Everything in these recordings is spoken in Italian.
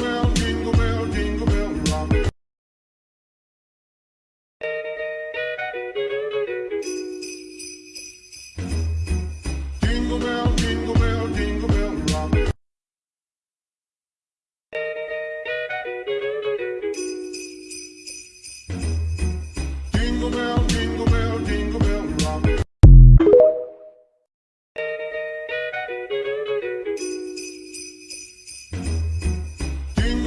around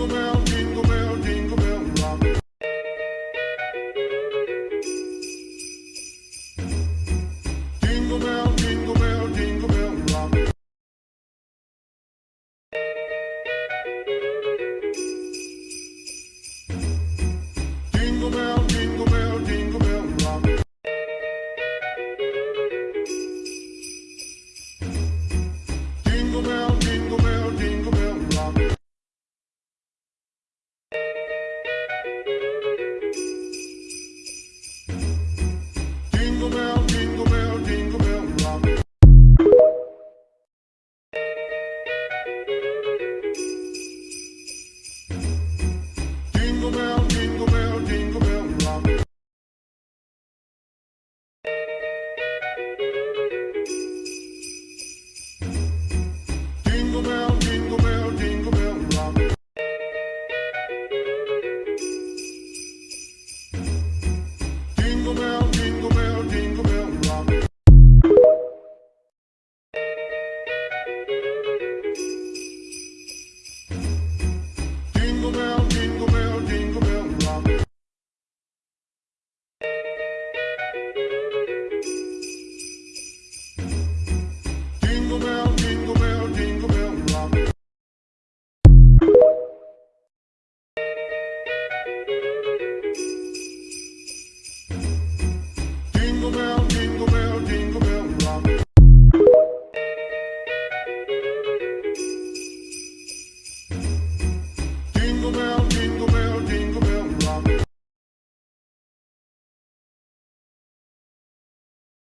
jingle bell girl. world in